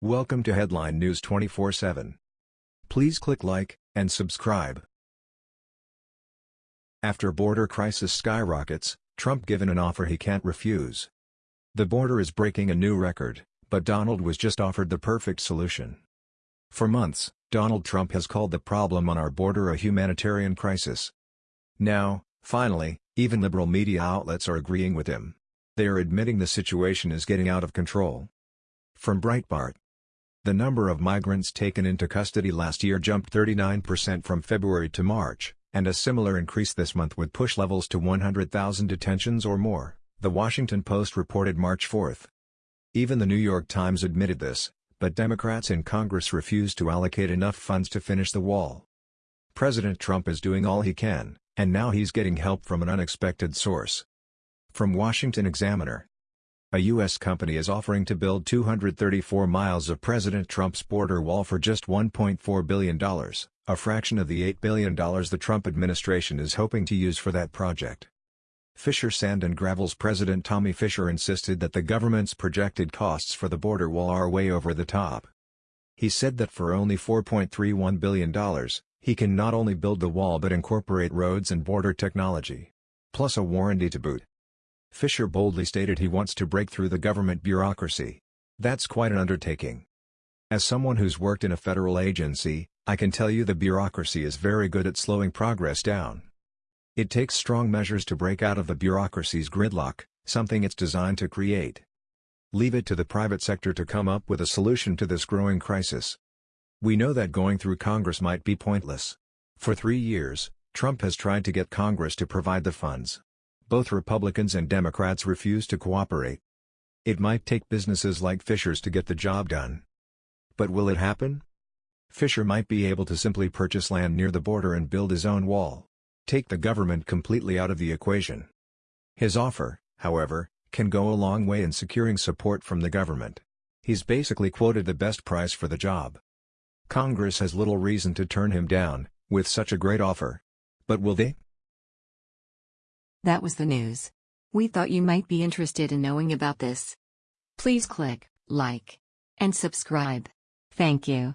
Welcome to Headline News 24/7. Please click like and subscribe. After border crisis skyrockets, Trump given an offer he can't refuse. The border is breaking a new record, but Donald was just offered the perfect solution. For months, Donald Trump has called the problem on our border a humanitarian crisis. Now, finally, even liberal media outlets are agreeing with him. They are admitting the situation is getting out of control. From Breitbart the number of migrants taken into custody last year jumped 39% from February to March, and a similar increase this month would push levels to 100,000 detentions or more, The Washington Post reported March 4. Even the New York Times admitted this, but Democrats in Congress refused to allocate enough funds to finish the wall. President Trump is doing all he can, and now he's getting help from an unexpected source. From Washington Examiner a U.S. company is offering to build 234 miles of President Trump's border wall for just $1.4 billion, a fraction of the $8 billion the Trump administration is hoping to use for that project. Fisher Sand and Gravel's president Tommy Fisher insisted that the government's projected costs for the border wall are way over the top. He said that for only $4.31 billion, he can not only build the wall but incorporate roads and border technology. Plus a warranty to boot. Fisher boldly stated he wants to break through the government bureaucracy. That's quite an undertaking. As someone who's worked in a federal agency, I can tell you the bureaucracy is very good at slowing progress down. It takes strong measures to break out of the bureaucracy's gridlock, something it's designed to create. Leave it to the private sector to come up with a solution to this growing crisis. We know that going through Congress might be pointless. For three years, Trump has tried to get Congress to provide the funds. Both Republicans and Democrats refuse to cooperate. It might take businesses like Fisher's to get the job done. But will it happen? Fisher might be able to simply purchase land near the border and build his own wall. Take the government completely out of the equation. His offer, however, can go a long way in securing support from the government. He's basically quoted the best price for the job. Congress has little reason to turn him down, with such a great offer. But will they? That was the news. We thought you might be interested in knowing about this. Please click like and subscribe. Thank you.